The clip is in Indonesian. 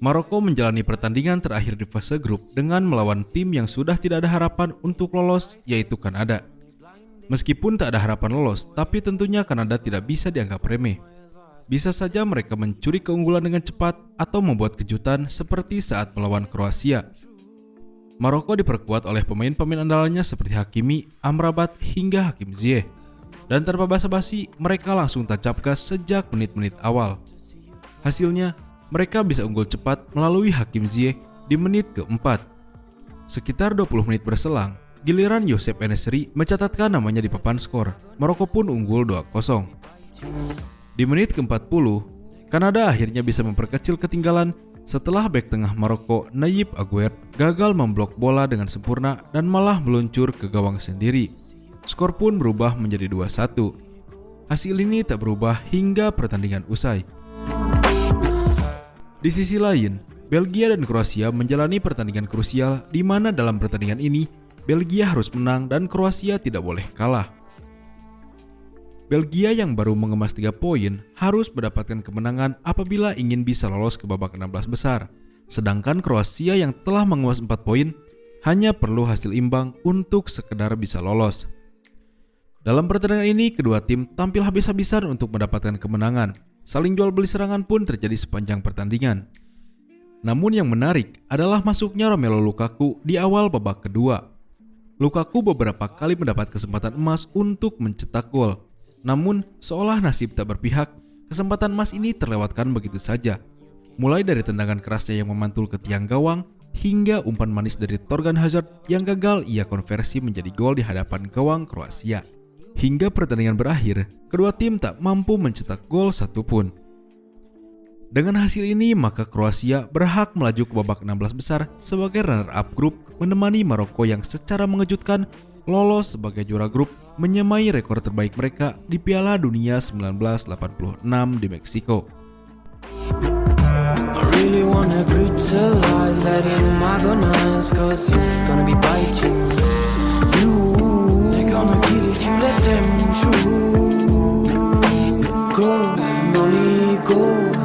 Maroko menjalani pertandingan terakhir di fase grup dengan melawan tim yang sudah tidak ada harapan untuk lolos, yaitu Kanada. Meskipun tak ada harapan lolos, tapi tentunya Kanada tidak bisa dianggap remeh. Bisa saja mereka mencuri keunggulan dengan cepat atau membuat kejutan seperti saat melawan Kroasia. Maroko diperkuat oleh pemain-pemain andalannya seperti Hakimi, Amrabat, hingga Hakim Ziyech. Dan tanpa basa-basi, mereka langsung tancap gas sejak menit-menit awal. Hasilnya, mereka bisa unggul cepat melalui Hakim Ziyech di menit keempat. Sekitar 20 menit berselang, giliran Yosep Enesri mencatatkan namanya di papan skor. Maroko pun unggul 2-0. Di menit ke-40, Kanada akhirnya bisa memperkecil ketinggalan setelah bek tengah Maroko Nayib Aguer gagal memblok bola dengan sempurna dan malah meluncur ke gawang sendiri. Skor pun berubah menjadi 2-1. Hasil ini tak berubah hingga pertandingan usai. Di sisi lain, Belgia dan Kroasia menjalani pertandingan krusial di mana dalam pertandingan ini Belgia harus menang dan Kroasia tidak boleh kalah. Belgia yang baru mengemas 3 poin harus mendapatkan kemenangan apabila ingin bisa lolos ke babak 16 besar. Sedangkan Kroasia yang telah mengemas 4 poin hanya perlu hasil imbang untuk sekedar bisa lolos. Dalam pertandingan ini, kedua tim tampil habis-habisan untuk mendapatkan kemenangan. Saling jual beli serangan pun terjadi sepanjang pertandingan. Namun yang menarik adalah masuknya Romelu Lukaku di awal babak kedua. Lukaku beberapa kali mendapat kesempatan emas untuk mencetak gol. Namun, seolah nasib tak berpihak, kesempatan emas ini terlewatkan begitu saja. Mulai dari tendangan kerasnya yang memantul ke tiang gawang, hingga umpan manis dari Torgan Hazard yang gagal ia konversi menjadi gol di hadapan gawang Kroasia. Hingga pertandingan berakhir, kedua tim tak mampu mencetak gol satupun. Dengan hasil ini, maka Kroasia berhak melaju ke babak 16 besar sebagai runner-up grup menemani Maroko yang secara mengejutkan lolos sebagai juara grup menyamai rekor terbaik mereka di Piala Dunia 1986 di Meksiko. Really let them through. Go, money, go.